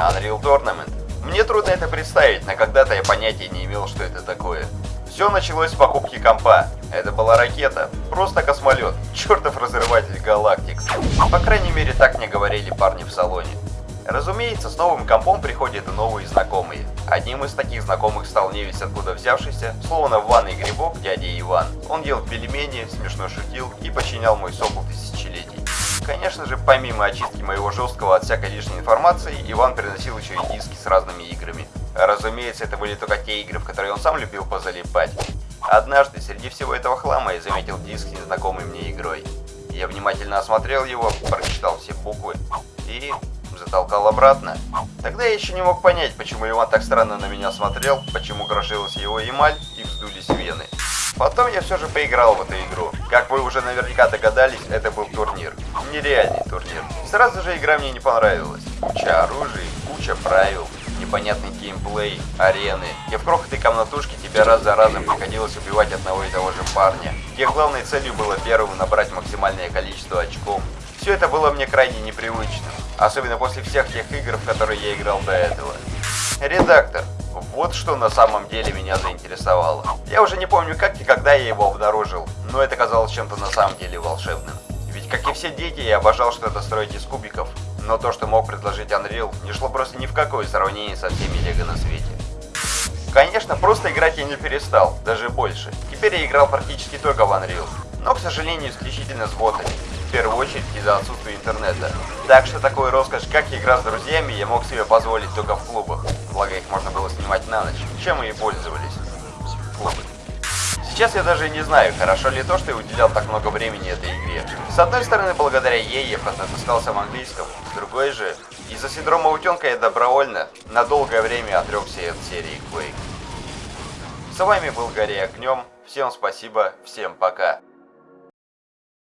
Unreal Tournament. Мне трудно это представить, но когда-то я понятия не имел, что это такое. Все началось с покупки компа. Это была ракета, просто космолет, чертов разрыватель галактик. По крайней мере, так мне говорили парни в салоне. Разумеется, с новым компом приходят и новые знакомые. Одним из таких знакомых стал невесть откуда взявшийся, словно в ванной грибок, дядя Иван. Он ел пельмени, смешно шутил и починял мой сокол тысячелетий. Конечно же, помимо очистки моего жесткого от всякой лишней информации, Иван приносил еще и диски с разными играми. Разумеется, это были только те игры, в которые он сам любил позалипать. Однажды, среди всего этого хлама, я заметил диск с незнакомой мне игрой. Я внимательно осмотрел его, прочитал все буквы и затолкал обратно. Тогда я еще не мог понять, почему Иван так странно на меня смотрел, почему крошилась его эмаль и вздулись вены. Потом я все же поиграл в эту игру. Как вы уже наверняка догадались, это был турнир. Нереальный турнир. Сразу же игра мне не понравилась. Куча оружия, куча правил, непонятный геймплей, арены. И в крохотой комнатушке тебе раз за разом приходилось убивать одного и того же парня. Где главной целью было первым набрать максимальное количество очков. Все это было мне крайне непривычным. Особенно после всех тех игр, в которые я играл до этого. Редактор. Вот что на самом деле меня заинтересовало. Я уже не помню как и когда я его обнаружил, но это казалось чем-то на самом деле волшебным. Ведь как и все дети, я обожал что-то строить из кубиков, но то, что мог предложить Unreal, не шло просто ни в какое сравнение со всеми лего на свете. Конечно, просто играть я не перестал, даже больше. Теперь я играл практически только в Unreal, но, к сожалению, исключительно с ботами в первую очередь из-за отсутствия интернета. Так что такой роскошь, как игра с друзьями, я мог себе позволить только в клубах. Благо их можно было снимать на ночь, чем мы и пользовались. Клубы. Сейчас я даже не знаю, хорошо ли то, что я уделял так много времени этой игре. С одной стороны, благодаря ей я поднатаскался в английском, с другой же, из-за синдрома утенка я добровольно на долгое время отрекся от серии Quake. С вами был Гарри Огнем, всем спасибо, всем пока.